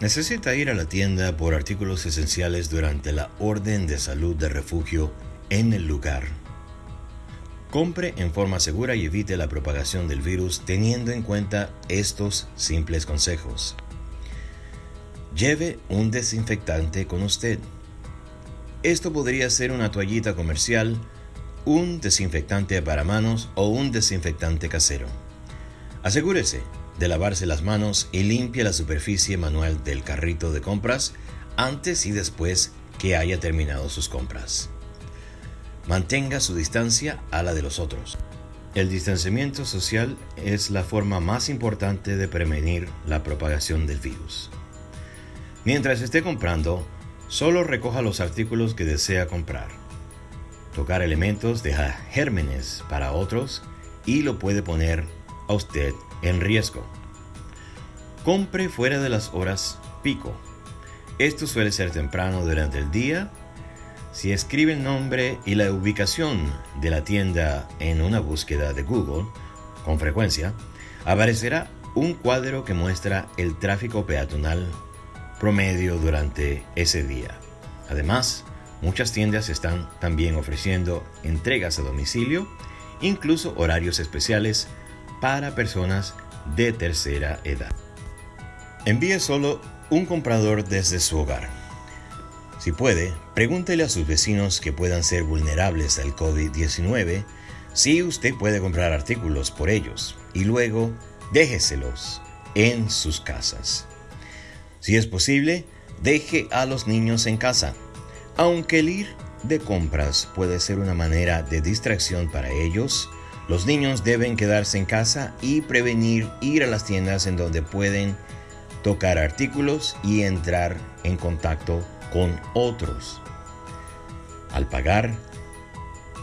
Necesita ir a la tienda por artículos esenciales durante la orden de salud de refugio en el lugar. Compre en forma segura y evite la propagación del virus teniendo en cuenta estos simples consejos. Lleve un desinfectante con usted. Esto podría ser una toallita comercial, un desinfectante para manos o un desinfectante casero. Asegúrese de lavarse las manos y limpie la superficie manual del carrito de compras antes y después que haya terminado sus compras. Mantenga su distancia a la de los otros. El distanciamiento social es la forma más importante de prevenir la propagación del virus. Mientras esté comprando, solo recoja los artículos que desea comprar. Tocar elementos deja gérmenes para otros y lo puede poner a usted en riesgo. Compre fuera de las horas pico. Esto suele ser temprano durante el día. Si escribe el nombre y la ubicación de la tienda en una búsqueda de Google, con frecuencia, aparecerá un cuadro que muestra el tráfico peatonal promedio durante ese día. Además, muchas tiendas están también ofreciendo entregas a domicilio, incluso horarios especiales para personas de tercera edad. Envíe solo un comprador desde su hogar. Si puede, pregúntele a sus vecinos que puedan ser vulnerables al COVID-19 si usted puede comprar artículos por ellos y luego déjeselos en sus casas. Si es posible, deje a los niños en casa, aunque el ir de compras puede ser una manera de distracción para ellos, los niños deben quedarse en casa y prevenir ir a las tiendas en donde pueden tocar artículos y entrar en contacto con otros. Al pagar,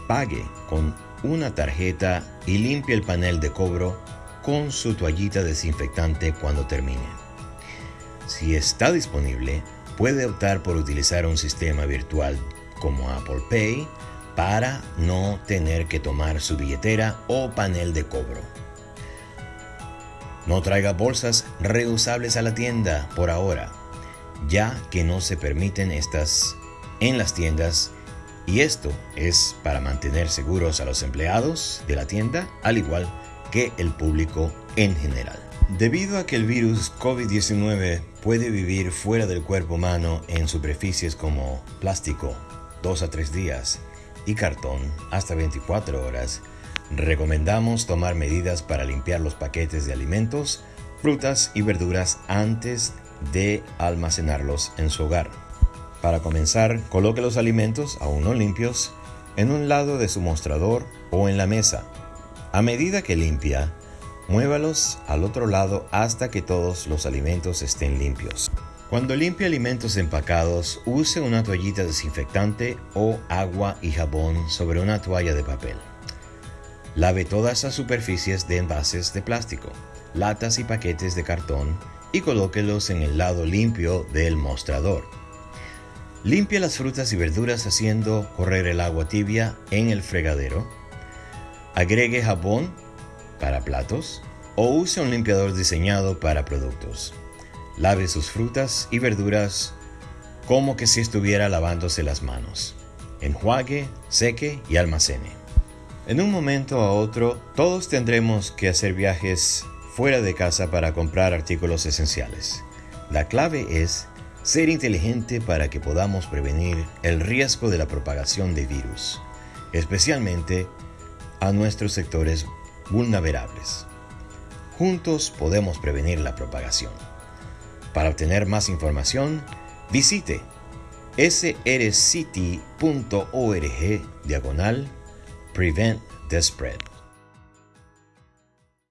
pague con una tarjeta y limpie el panel de cobro con su toallita desinfectante cuando termine. Si está disponible, puede optar por utilizar un sistema virtual como Apple Pay para no tener que tomar su billetera o panel de cobro. No traiga bolsas reusables a la tienda por ahora, ya que no se permiten estas en las tiendas y esto es para mantener seguros a los empleados de la tienda al igual que el público en general. Debido a que el virus COVID-19 puede vivir fuera del cuerpo humano en superficies como plástico, 2 a 3 días, y cartón hasta 24 horas, recomendamos tomar medidas para limpiar los paquetes de alimentos, frutas y verduras antes de almacenarlos en su hogar. Para comenzar, coloque los alimentos, aún no limpios, en un lado de su mostrador o en la mesa. A medida que limpia, muévalos al otro lado hasta que todos los alimentos estén limpios. Cuando limpie alimentos empacados, use una toallita desinfectante o agua y jabón sobre una toalla de papel. Lave todas las superficies de envases de plástico, latas y paquetes de cartón y colóquelos en el lado limpio del mostrador. Limpie las frutas y verduras haciendo correr el agua tibia en el fregadero. Agregue jabón para platos o use un limpiador diseñado para productos. Lave sus frutas y verduras como que si estuviera lavándose las manos. Enjuague, seque y almacene. En un momento a otro, todos tendremos que hacer viajes fuera de casa para comprar artículos esenciales. La clave es ser inteligente para que podamos prevenir el riesgo de la propagación de virus, especialmente a nuestros sectores vulnerables. Juntos podemos prevenir la propagación. Para obtener más información, visite srcity.org diagonal Prevent the Spread.